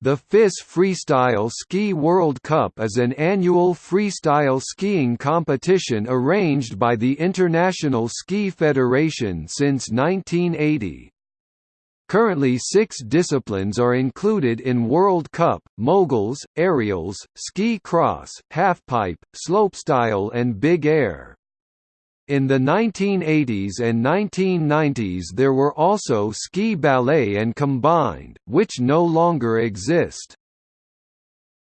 The FIS Freestyle Ski World Cup is an annual freestyle skiing competition arranged by the International Ski Federation since 1980. Currently six disciplines are included in World Cup, moguls, aerials, ski cross, halfpipe, slopestyle and big air. In the 1980s and 1990s there were also ski ballet and combined, which no longer exist.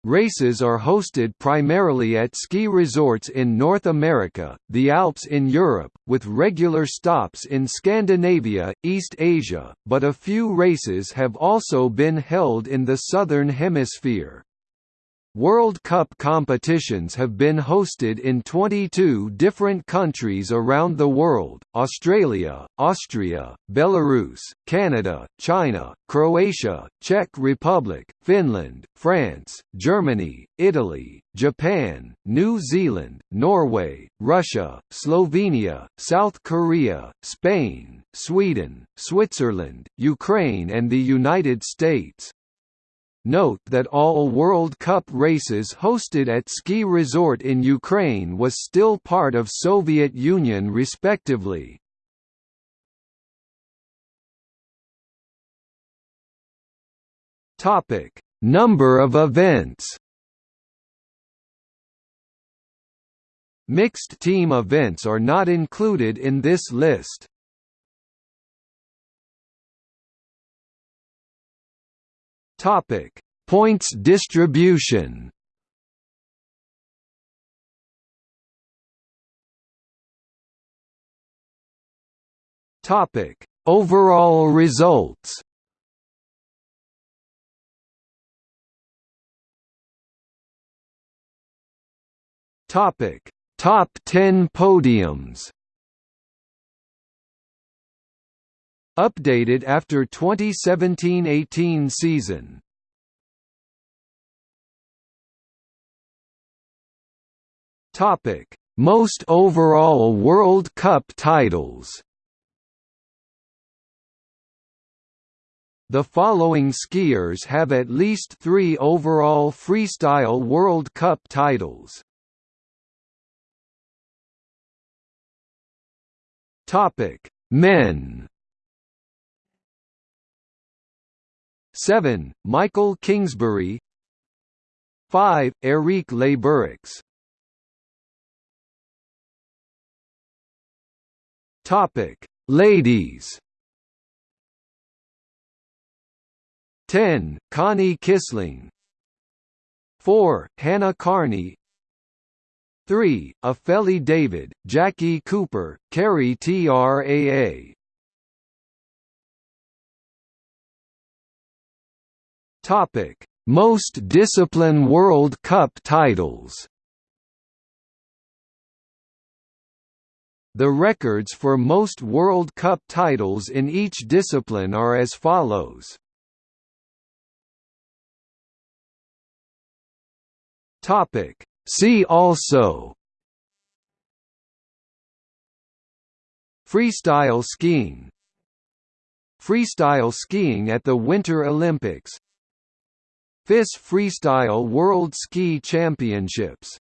Races are hosted primarily at ski resorts in North America, the Alps in Europe, with regular stops in Scandinavia, East Asia, but a few races have also been held in the Southern Hemisphere. World Cup competitions have been hosted in 22 different countries around the world, Australia, Austria, Belarus, Canada, China, Croatia, Czech Republic, Finland, France, Germany, Italy, Japan, New Zealand, Norway, Russia, Slovenia, South Korea, Spain, Sweden, Switzerland, Ukraine and the United States. Note that all World Cup races hosted at ski resort in Ukraine was still part of Soviet Union respectively. Topic: Number of events. Mixed team events are not included in this list. Topic: Points distribution. Topic: Overall results. Topic: Top 10 podiums. Updated after 2017–18 season. Topic: Most overall World Cup titles. The following skiers have at least 3 overall freestyle World Cup titles. Topic: Men 7. Mikaël Kingsbury 5. Eric Le Topic: Ladies. 10. Conny Kissling 4. Hannah Kearney 3. Ophélie David, Jacqui Cooper, Kari Traa Topic: Most Discipline World Cup titles. The records for most World Cup titles in each discipline are as follows. Topic: See also. Freestyle skiing. Freestyle skiing at the Winter Olympics FIS Freestyle World Ski Championships